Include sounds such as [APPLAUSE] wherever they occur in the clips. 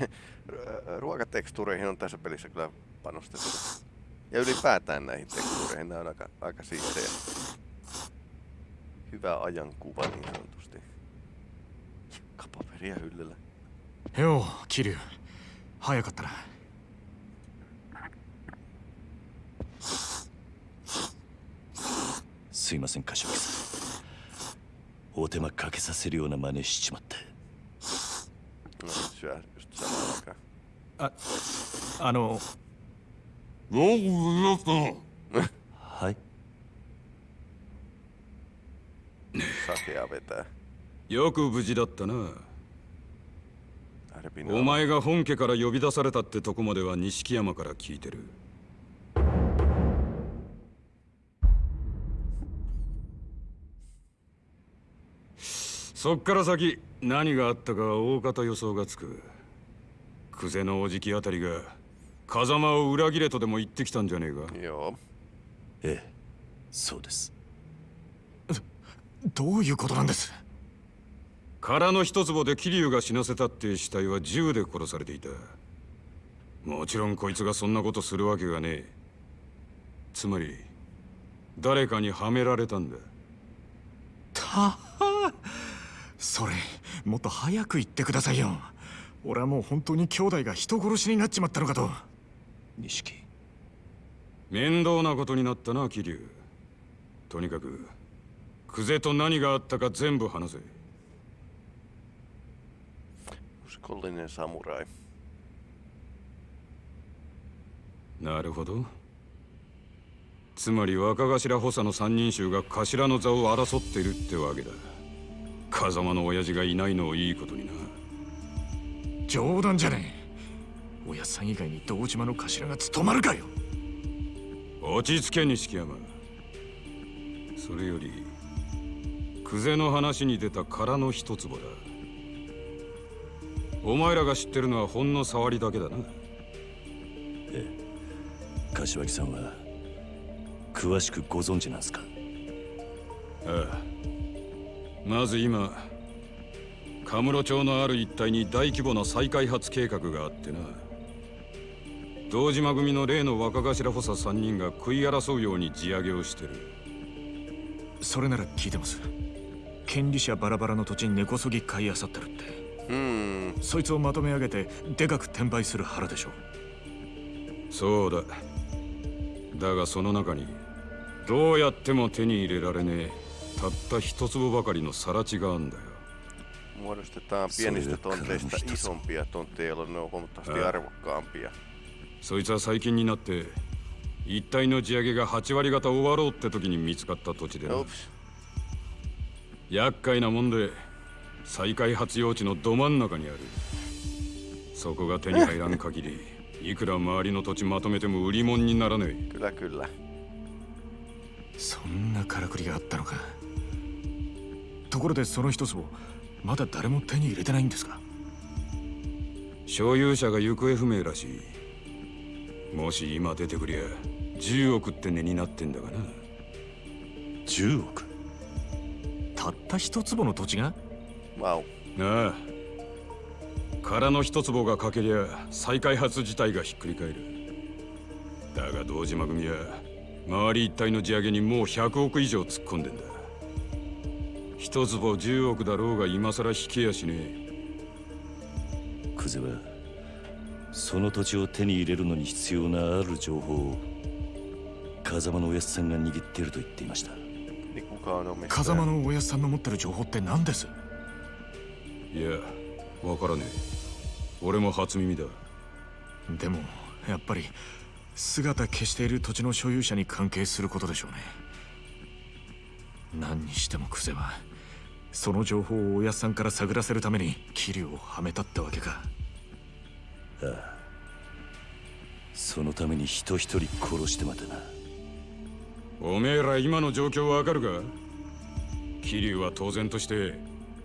[LAUGHS] Ruokatekstuureihin on tässä pelissä kyllä panostettu. Ja ylipäätään näihin tekstuureihin, nämä on aika, aika siistejä. Hyvä ajankuva niin sanotusti. Kapaperia hyllyllä. よう桐生早かったなすいません柏木さんお手間かけさせるような真似しちまって ああの。はい.よく無事だったな。お前が本家から呼び出されたってとこまでは錦山から聞いてるそっから先何があったかは大方予想がつく。久世のおじきあたりが風間を裏切れとでも言ってきたんじゃねえか。Joo. ええ。そうです。どういうことなんです？空の一坪で桐生が死なせたって死体は銃で殺されていた。もちろんこいつがそんなことするわけがねえ。つまり誰かにはめられたんだ。たはそれもっと早く言ってくださいよ。俺はもう本当に兄弟が人殺しになっちまったのかと。錦。面倒なことになったな桐生。とにかく久世と何があったか全部話せ。Uskollinen samurai. なるほど。つまり若頭補佐の三人衆が頭の座を争っているってわけだ風間の親父がいないのをいいことにな。冗談じゃねえ。おやっさん以外に堂島の頭が務まるかよ。落ち着け錦山。それより久世の話に出た空の一坪だ。お前らが知ってるのはほんの触りだけだな。柏木さんは詳しくご存知なんすか？ああまず今カムロ町のある一帯に大規模な再開発計画があってな。堂島組の例の若頭補佐3人が食い争うように地上げをしてる。それなら聞いてます。権利者バラバラの土地に根こそぎ買い漁ってるって。Hmm. そいつをまとめ上げてでかく転売する腹でしょ。そうだ。だがその中にどうやっても手に入れられねえたった一粒ばかりの更地があんだよ Muodostetaan pienistä tonteista isompia tontteja, jolloin ne on huomattavasti Ää. arvokkaampia. そいつは最近になって一帯の地上げが8割方終わろうって時に見つかった土地でな.厄介なもんで再開発用地のど真ん中にあるそこが手に入らん限りいくら周りの土地まとめても売り物にならねえ Kyllä, kyllä. そんなからくりがあったのかところでその一坪まだ誰も手に入れてないんですか？所有者が行方不明らしい。もし今出てくりゃ10億って値になってんだがな。10億？たった一坪の土地が？Vau. なあ。空の一坪がかけりゃ再開発自体がひっくり返る。だが堂島組は周り一帯の地上げにもう100億以上突っ込んでんだ一坪10億だろうが今更引けやしねえ。久世はその土地を手に入れるのに必要なある情報を風間のおやつさんが握っていると言っていました?風間のおやっさんの持ってる情報って何です？いやわからねえ。俺も初耳だ。でもやっぱり姿消している土地の所有者に関係することでしょうね。何にしてもクゼはその情報をおやっさんから探らせるために桐生をはめたってわけか。そのために人一人殺してまでな。おめえら今の状況わかるか？桐生は当然として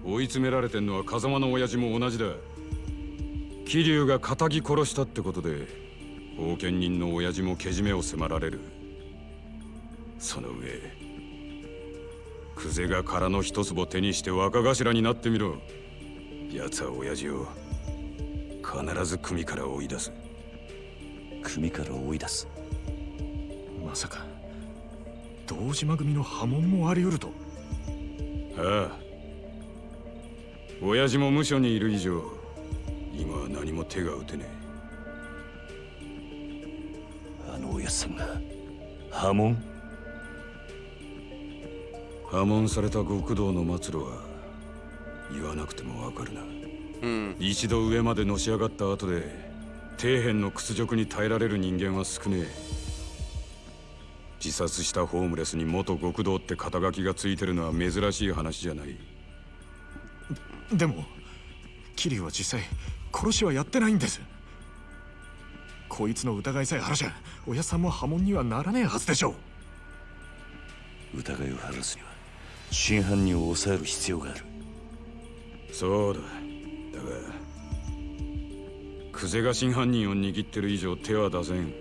追い詰められてんのは風間の親父も同じだ。桐生が仇殺したってことで封建人の親父もけじめを迫られる。その上久世が空の一坪手にして若頭になってみろ。奴は親父を必ず組から追い出す。組から追い出す？まさか堂島組の波紋もあり得ると。ああ。親父も無所にいる以上今は何も手が打てねあのおやっさんが波紋？え破門された極道の末路は言わなくてもわかるな。うん。一度上までのし上がった後で底辺の屈辱に耐えられる人間は少ねえ。自殺したホームレスに元極道って肩書きがついてるのは珍しい話じゃない。でも桐生は実際殺しはやってないんです。こいつの疑いさえ晴らしゃおやさんも波紋にはならねえはずでしょう。疑いを晴らすには真犯人を抑える必要がある。そうだ。だが久世が真犯人を握ってる以上手は出せん。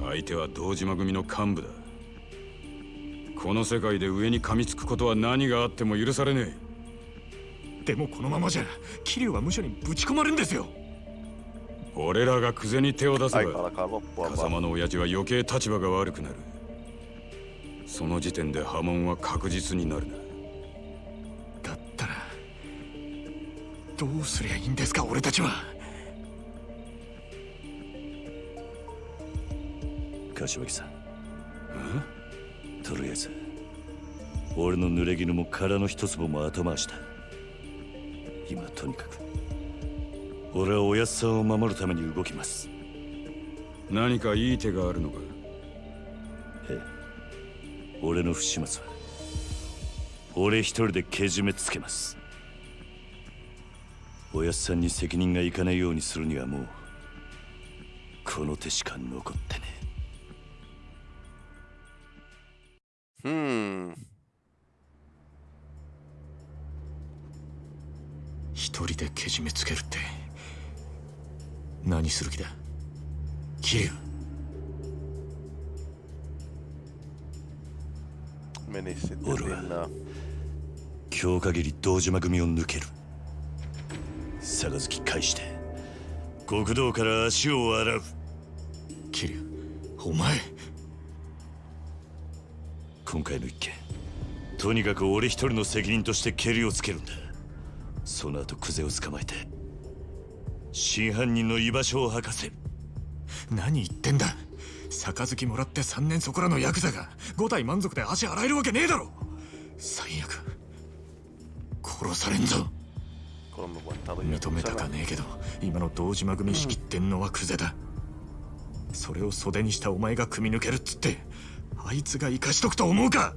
相手は堂島組の幹部だ。この世界で上に噛みつくことは何があっても許されねでもこのままじゃ桐生は無所にぶち込まれるんですよ。え俺らが久世に手を出せば風.間の親父は余計立場が悪くなるその時点で波紋は確実になるな。だったらどうすりゃいいんですか俺たちは。柏木さん。とりあえず。俺の濡れ衣も殻の一粒も後回しだ。今とにかく。俺はおやっさんを守るために動きます。何かいい手があるのか？ええ俺の不始末は俺一人でけじめつけます。おやっさんに責任がいかないようにするにはもうこの手しか残ってねえ。Hmm. 一人でけじめつけるって何する気だ？桐生 Meni sitten Urva. linnaan. 今日限り堂島組を抜ける。杯返して極道から足を洗う。桐生お前。今回の一件とにかく俺一人の責任としてケリをつけるんだ。その後クゼを捕まえて真犯人の居場所を吐かせる。何言ってんだ。杯もらって3年そこらのヤクザが5体満足で足洗えるわけねえだろ。最悪。殺されんぞ。認めたかねえけど今の堂島組仕切ってんのはクゼだ。それを袖にしたお前が組み抜けるっつってあいつが生かしとくと思うか。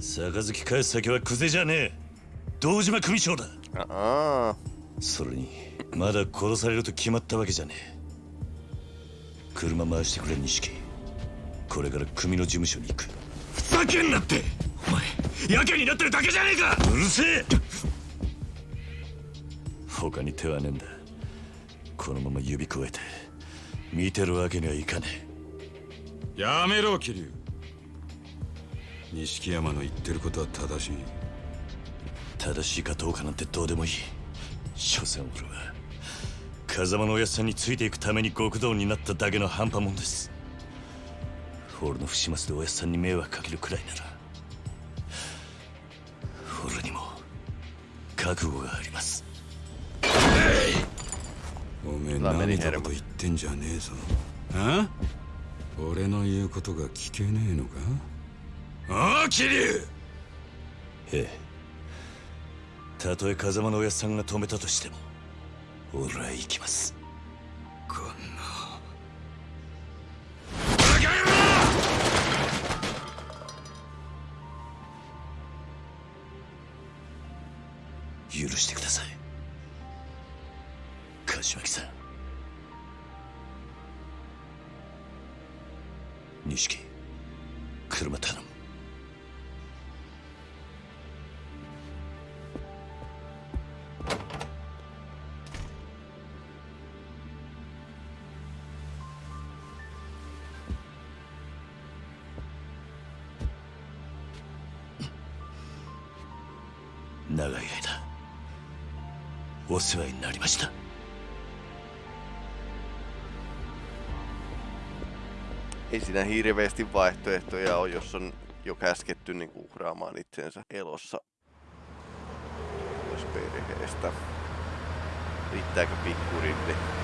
杯返す先はクゼじゃねえ。堂島組長だ。Aa, それにまだ殺されると決まったわけじゃねえ。車回してくれ錦これから組の事務所に行く。ふざけんなって！お前やけになってるだけじゃねえか！うるせえ！他に手はねえんだ。このまま指くわえて。見てるわけにはいかねやめろ桐生。錦山の言ってることは正しい。え正しいかどうかなんてどうでもいい。所詮俺は風間のおやっさんについていくために極道になっただけの半端もんです俺の不始末でおやっさんに迷惑かけるくらいなら俺にも覚悟があります。おめえ何だこと言ってんじゃねえぞ。あ？俺の言うことが聞けねえのか？ああ桐生ええ。たとえ風間のおやっさんが止めたとしても俺は行きます許してください。柏木さん。錦車頼む。長い間。お世話になりました Ei siinä hirveästi vaihtoehtoja ole, jos on jo käsketty niin uhraamaan itsensä elossa pois perheestä. Riittääkö pikkurilli?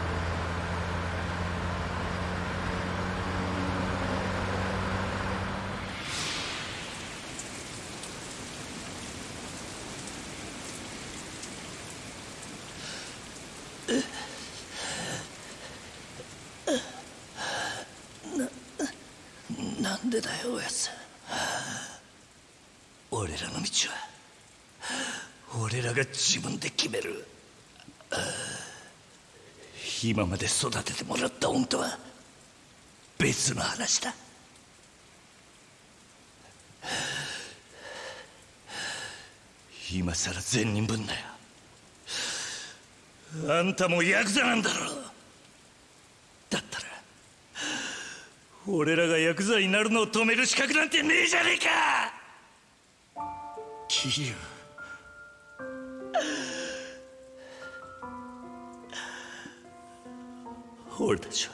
らの道は俺らが自分で決める。今まで育ててもらった恩とは別の話だ。今さら善人ぶんなよ。あんたもヤクザなんだろだったら俺らがヤクザになるのを止める資格なんてねえじゃねえか。桐生俺たちは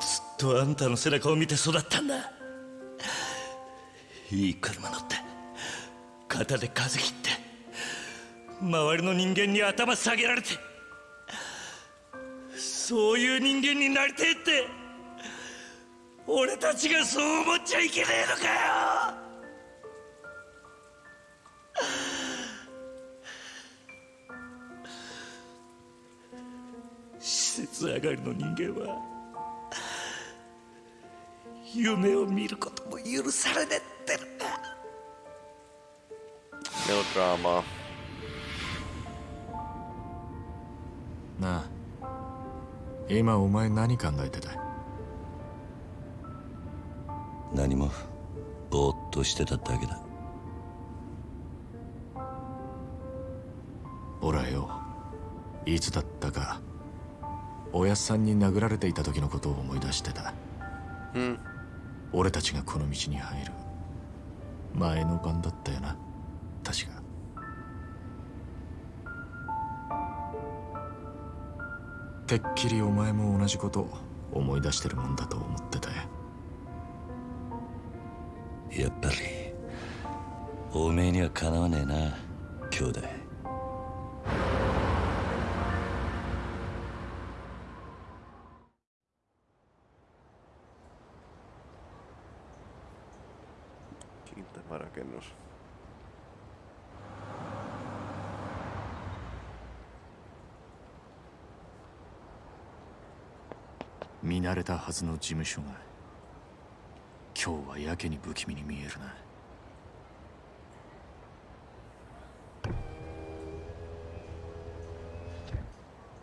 ずっとあんたの背中を見て育ったんだ。いい車乗って肩で風切って周りの人間に頭下げられてそういう人間になりてえって俺たちがそう思っちゃいけねえのかよ。施設上がりの人間は夢を見ることも許されねえっての。か Melodraamaa. なあ今お前何考えてた？何もぼーっとしてただけだ。俺はよ。いつだったかおやっさんに殴られていた時のことを思い出してた。Hmm. 俺たちがこの道に入る。前の晩だったよな。確か。てっきりお前も同じこと思い出してるもんだと思ってた。よやっぱりおめえにはかなわねえな兄弟 rakennus. 見慣れたはずの事務所が今日はやけに不気味に見えるな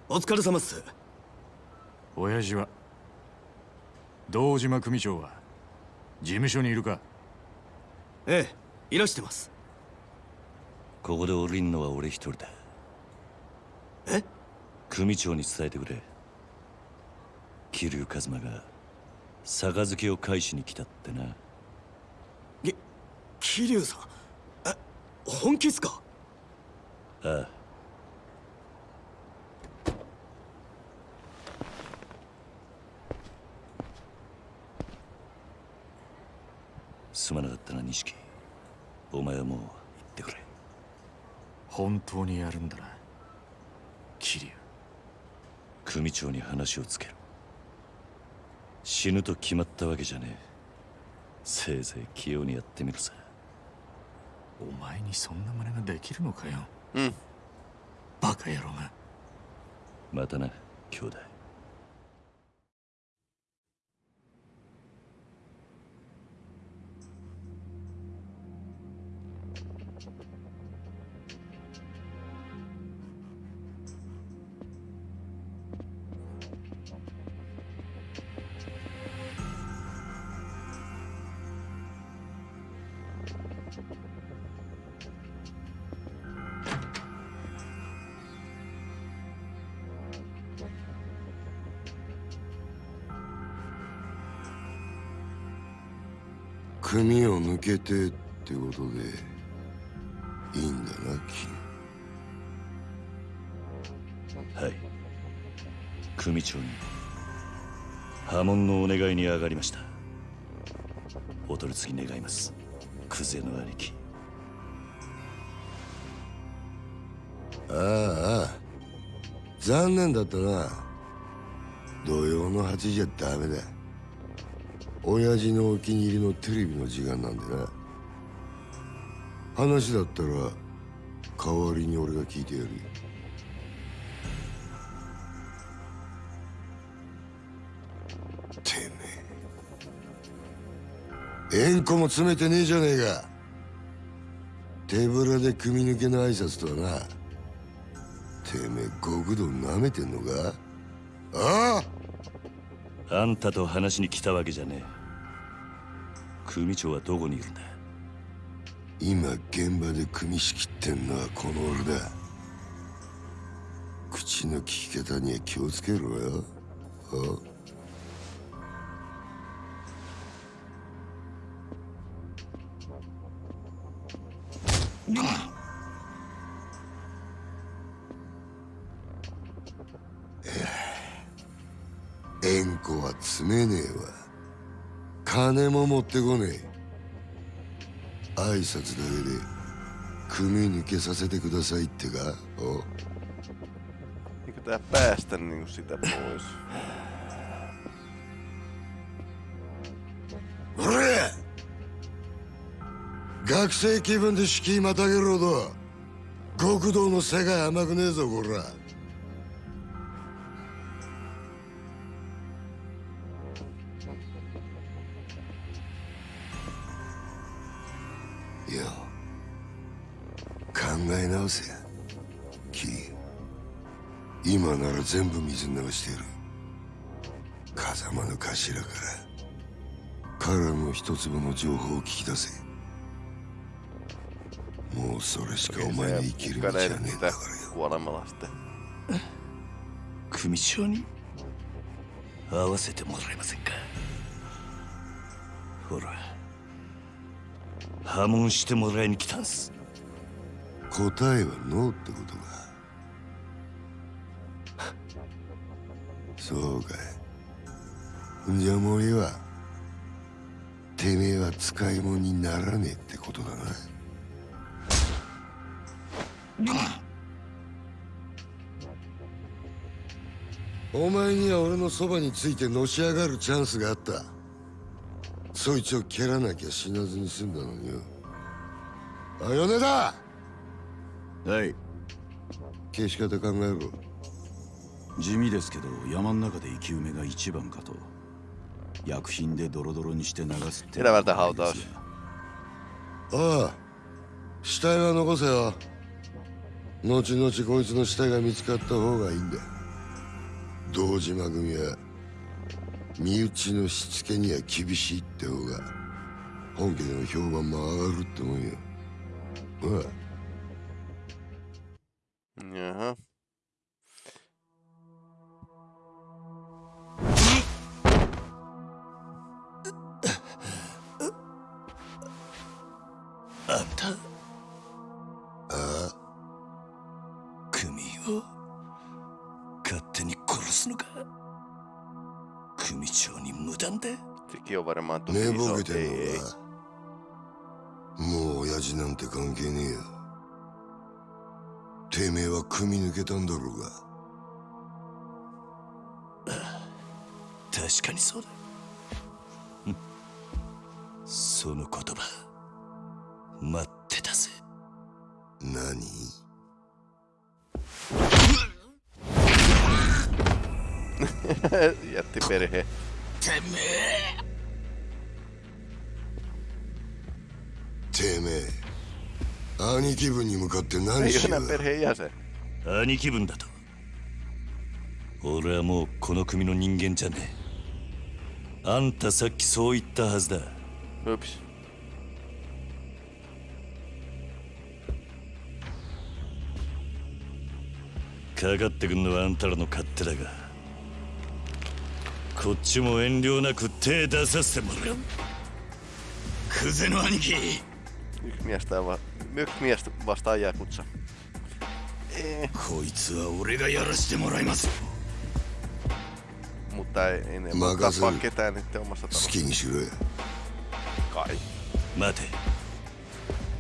お疲れ様っす親父は堂島組長は事務所にいるかええいらしてます。ここで降りんのは俺一人だ。え？組長に伝えてくれ。桐生一馬が杯を返しに来たってな。き桐生さん？え本気っすか？ああ。すまなかったな錦お前はもう行ってくれ。本当にやるんだな。桐生。組長に話をつける死ぬと決まったわけじゃねえ。せいぜい器用にやってみるさ。お前にそんな真似ができるのかよ。Hmm. バカ野郎が。またな兄弟組を抜けてってことでいいんだなキはい。組長に。波紋のお願いに上がりました。お取り次ぎ願います。クゼの兄貴ああああ残念だったな。土曜の8時じゃダメだ。親父のお気に入りのテレビの時間なんでな。話だったら代わりに俺が聞いてやるよ。縁故も詰めてねえじゃねえか。手ぶらで組み抜けの挨拶とはな。てめえ極道舐めてんのか？ああ！あんたと話しに来たわけじゃねえ。組長はどこにいるんだ？今現場で組み仕切ってんのはこの俺だ。口の利き方には気をつけろよ。あ持ってこねえ。挨拶だけで組抜けさせてくださいってか？お。Eikö tää päästä niinku sitä pois? ほれ学生気分で敷居またげるほど。極道の世界甘くねえぞこら今なら全部水に流してやる。風間の頭から。彼の一粒の情報を聞き出せ。もうそれしかお前の生きる道はねえんだからよ.組長に？会わせてもらえませんか？ほら。破門してもらいに来たんす。答えはノーってことかそうかい。じゃあもういいわてめえは使い物にならねえってことだな。お前には俺のそばについてのし上がるチャンスがあった。そいつを蹴らなきゃ死なずに済んだのによ。あ米だはい。消し方考えろ地味ですけど山の中で生き埋めが一番かと。薬品でドロドロにして流すって.ああ死体は残せよ。後々こいつの死体が見つかった方がいいんだ。堂島組は身内のしつけには厳しいって方が本家での評判も上がるってもんよ。ああ Tosi 寝.ぼけてん.のかもう親父なんて関係ねえよてめえは組み抜けたんだろうが確かにそうだうんその言葉待ってたぜ何？[LAUGHS] Jätti perhe. てめえ兄貴分に向かって何しよう.兄貴分だと。俺はもうこの組の人間じゃねえ。あんたさっきそう言ったはずだ。Ups. かかってくんのはあんたらの勝手だがこっちも遠慮なく手出させてもらう。クゼの兄貴 Yksi mies, tää va- yksi mies vastaa Jakutsa. こいつは俺がやらしてもらいます mutta tai ei ne voi tappaa ketään nyt omassa 好 talossa. きにしろよ Kai. 待て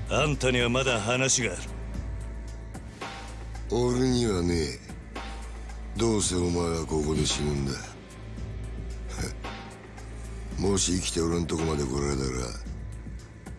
あんたにはまだ話がある俺にはねえどうせお前はここで死ぬんだもし生きて俺んとこまで来られたら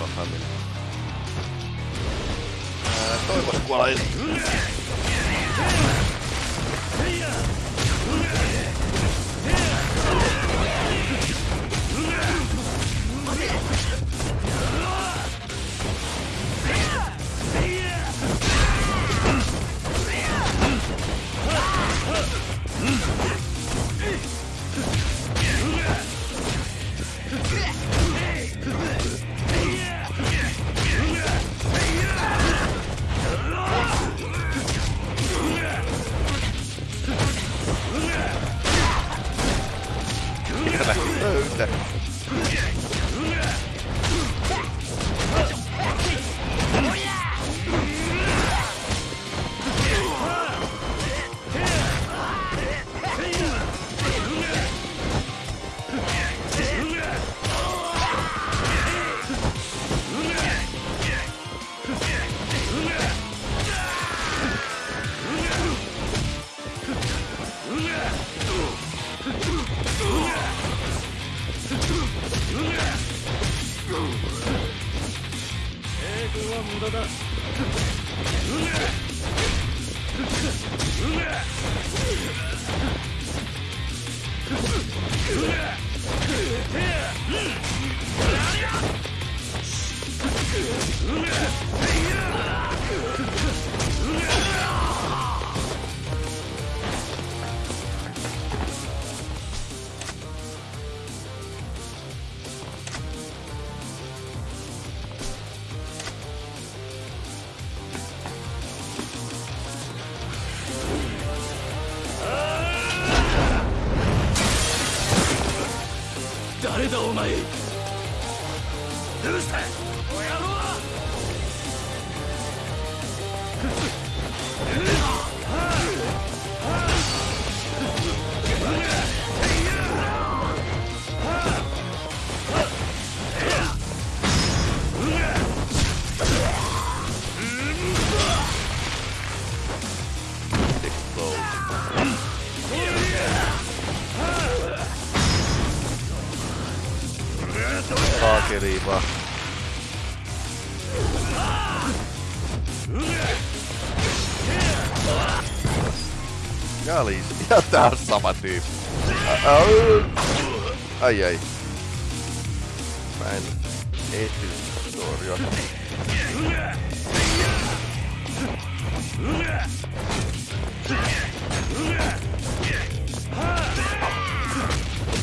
tuossa minä. Ää, kuolla. は無駄だ。うめ saakeli vaan. Ja, oli, ja tää on sama tyyppi. Ai ai. Mä en ehtinyt torjua.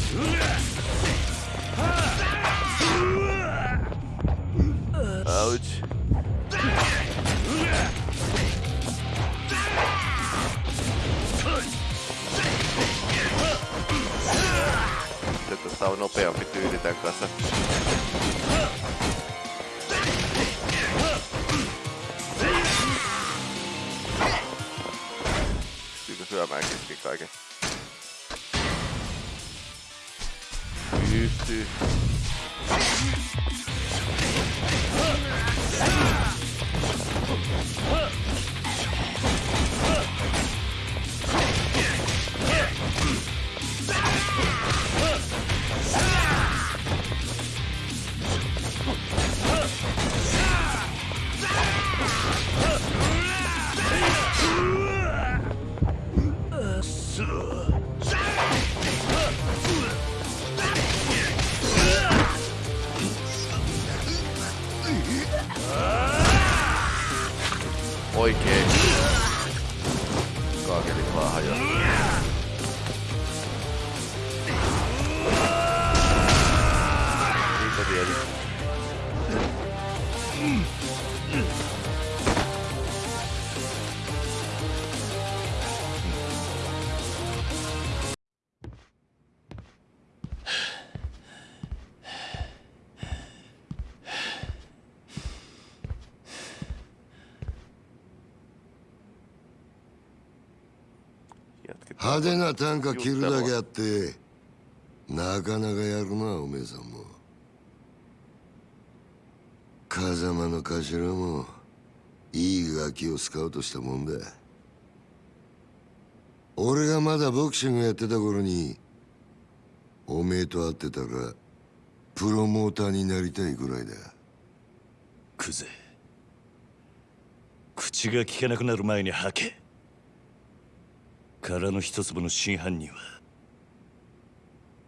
Yeah! kertaa on nopeampi tyyli tän kanssa. Kyllä syömään kesken kaiken. Pystyy. Huh! 派手な短歌切るだけあってなかなかやるなおめえさんも。風間の頭もいいガキをスカウトしたもんだ。俺がまだボクシングやってた頃におめえと会ってたらプロモーターになりたいぐらいだ。クゼ口が聞けなくなる前に吐け。殻の一粒の真犯人は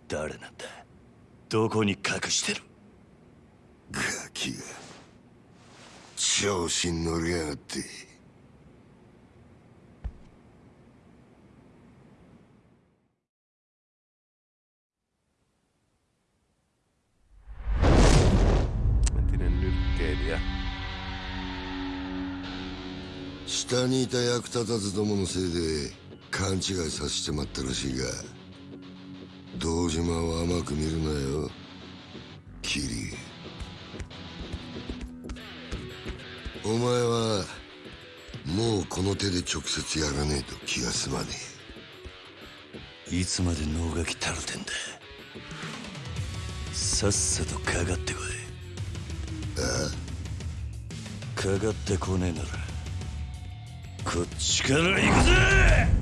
誰なんだ？どこに隠してる？ガキが調子に乗りやがって.下にいた役立たずどものせいで勘違いさせてまったらしいが堂島を甘く見るなよ。キリ。お前はもうこの手で直接やらねえと気が済まねいつまで能書きたるてんだ。さっさとかかってこい。かかってこねえならこっちから行くぜ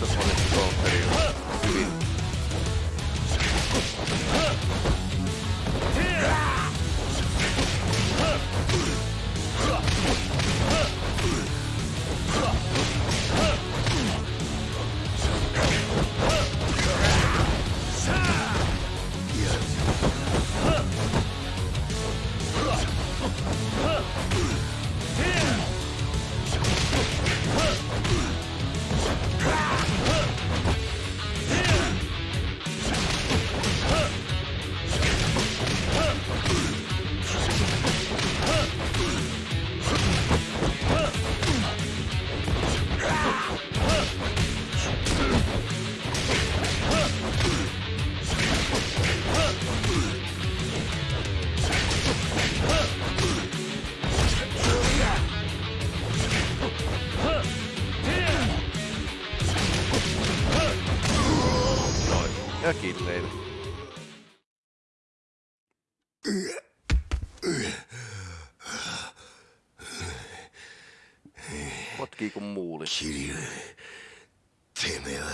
das Rolle Kuin muuli. 桐生てめえは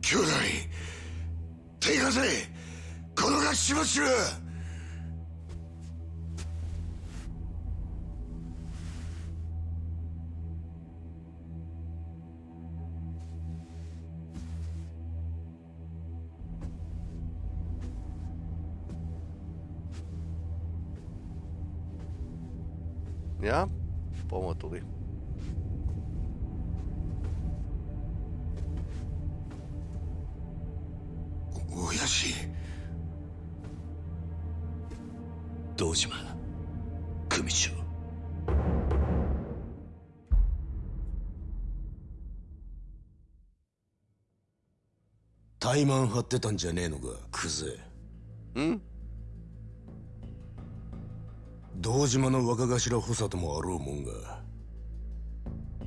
兄弟手貸せこのがしましろ ja pomo tuli. o 親父堂島組長怠慢張ってたんじゃねえのかクゼん堂島の若頭補佐ともあろうもんが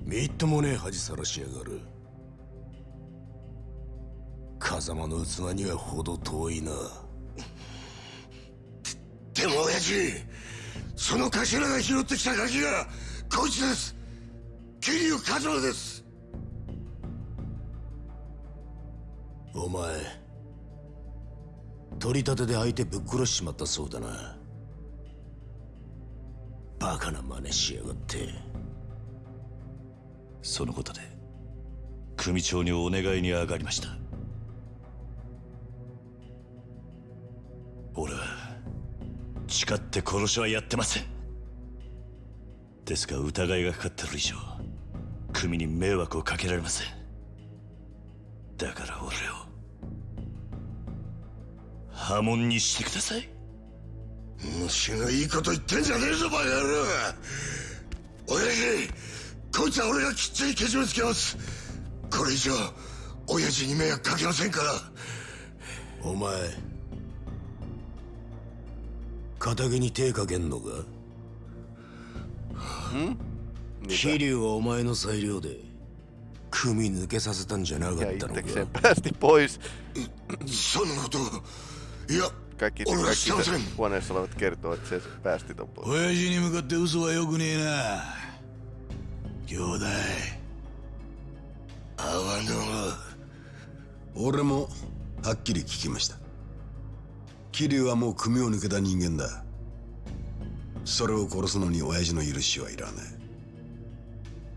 みっともねえ恥さらしやがる。風間の器には程遠いな。でも親父その頭が拾ってきたガキがこいつです。桐生一馬です。お前取り立てで相手ぶっ殺しちまったそうだな。バカな真似しやがって。そのことで組長にお願いに上がりました。俺は誓って殺しはやってません。ですが疑いがかかってる以上組に迷惑をかけられません。だから俺を破門にしてください。虫がいいこと言ってんじゃねえぞバカ野郎。親父こいつは俺がきっちりけじめつけます。これ以上親父に迷惑かけませんから。お前仇に手かけんのか？桐生はお前の裁量で組抜けさせたんじゃなかったのか？[LAUGHS] そんなこと。いや Kaikki, kaikki huoneessa olevat kertoo, että se päästi ton pois. 親父に向かって嘘はよくねえな兄弟俺もはっきり聞きました桐生はもう組を抜けた人間だそれを殺すのに親父の許しはいらない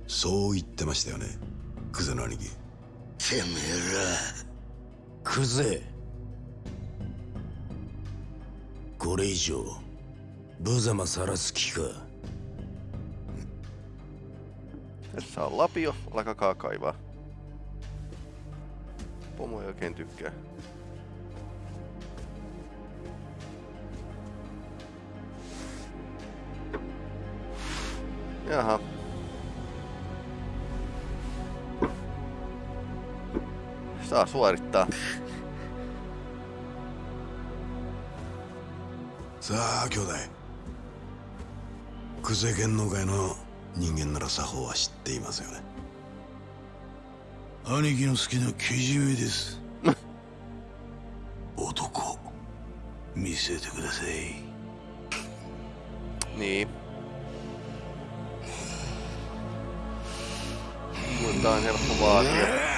そう言ってましたよねクゼの兄貴てめえクゼこれ以上無様さらす気か Tässä on lapio, alkakaa kaivaa. Pomo ei oikein tykkää. Jaha. Saa suorittaa. さあ兄弟。クゼ剣能界の人間なら作法は知っていますよね。兄貴の好きなけじめです。[LAUGHS] 男。見せてください。Niin. Mutta on helppo vaatia.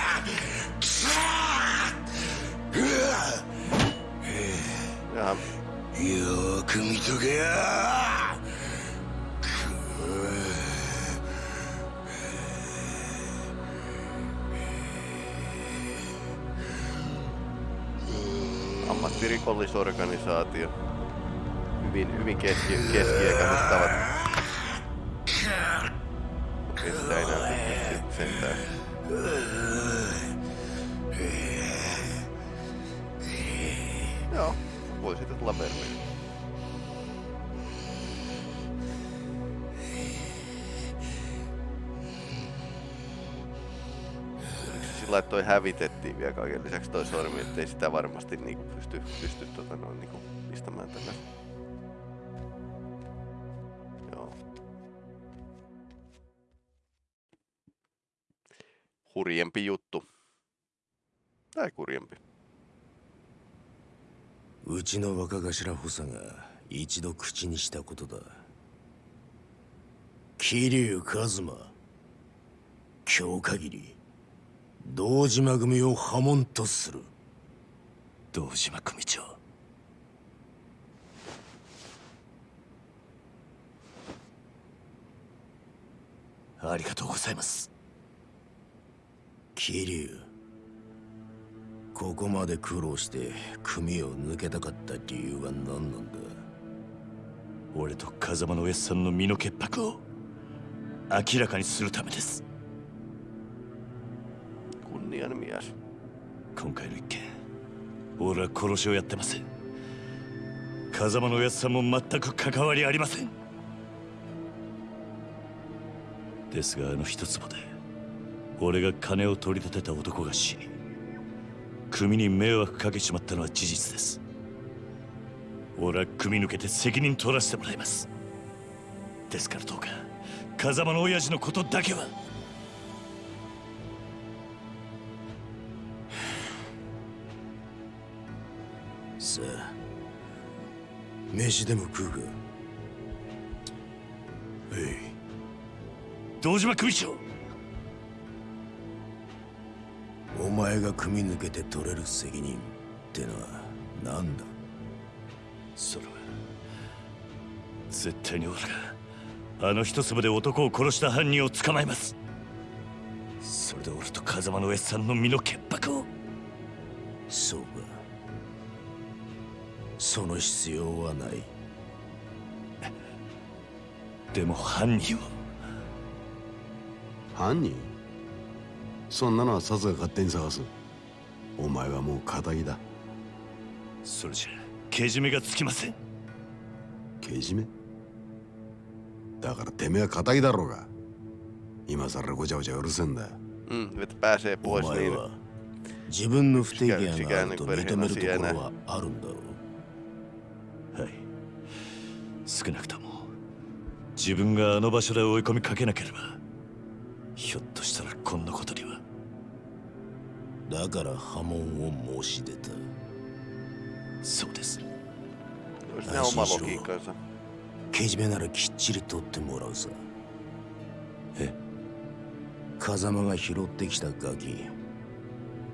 よーく見とけやAmmattirikollisorganisaatio. Hyvin, hyvin keski, keskiaikaiset tavat. Okei, sitä ei näy sit sentään. voi siitä tulla merveys. sillä että toi hävitettiin vielä kaiken lisäksi toi sormi, ettei sitä varmasti niinku pysty, pysty tota noin niinku pistämään tänne. Joo. Hurjempi juttu. Tai kurjempi. うちの若頭補佐が一度口にしたことだ。桐生一馬。今日限り堂島組を破門とする。堂島組長。ありがとうございます。桐生。ここまで苦労して組を抜けたかった理由は何なんだ？俺と風間のおやっさんの身の潔白を明らかにするためです.今回の一件俺は殺しをやってません風間のおやっさんも全く関わりありません。ですがあの一坪で俺が金を取り立てた男が死に組に迷惑かけちまったのは事実です。俺は組抜けて責任取らせてもらいます。ですからどうか風間の親父のことだけは。さあ飯でも食うか？はい。堂島組長前が組抜けて取れる責任ってのは何だ？それは絶対に俺があの一粒で男を殺した犯人を捕まえます。それで俺と風間のおやっさんの身の潔白を。そうか。その必要はない。でも犯人を。犯人？そんなのはさすが勝手に探す。お前はもう仇だ。それじゃけじめがつきません。けじめ？だからてめえは仇だろうが。今さらごちゃごちゃうるせえんだ Mm, お前.は自分の不手際があると認めるところはあるんだろう。はい。少なくとも自分があの場所で追い込みかけなければひょっとしたらだから破門を申し出た。そうです。Olisi ne oma logiikkansa. けじめならきっちり取ってもらうさ。え？風間が拾ってきたガキ。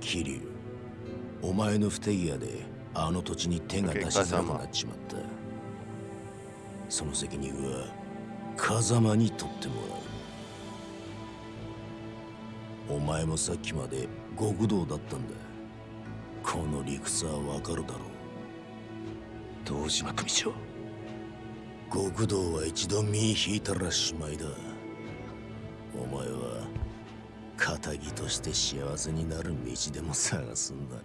桐生。お前の不手際であの土地に手が出しづらくなっちまった。その責任は風間に取ってもらう。お前もさっきまで極道だったんだこの理屈はわかるだろう堂島組長極道は一度身引いたらしまいだお前は仇として幸せになる道でも探すんだな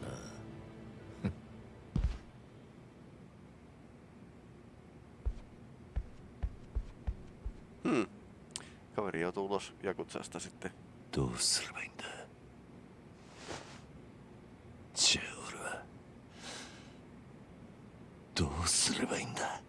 Kaveri joutuu ulos Jakutsasta sitten. どうすればいいんだじゃあ俺はどうすればいいんだ？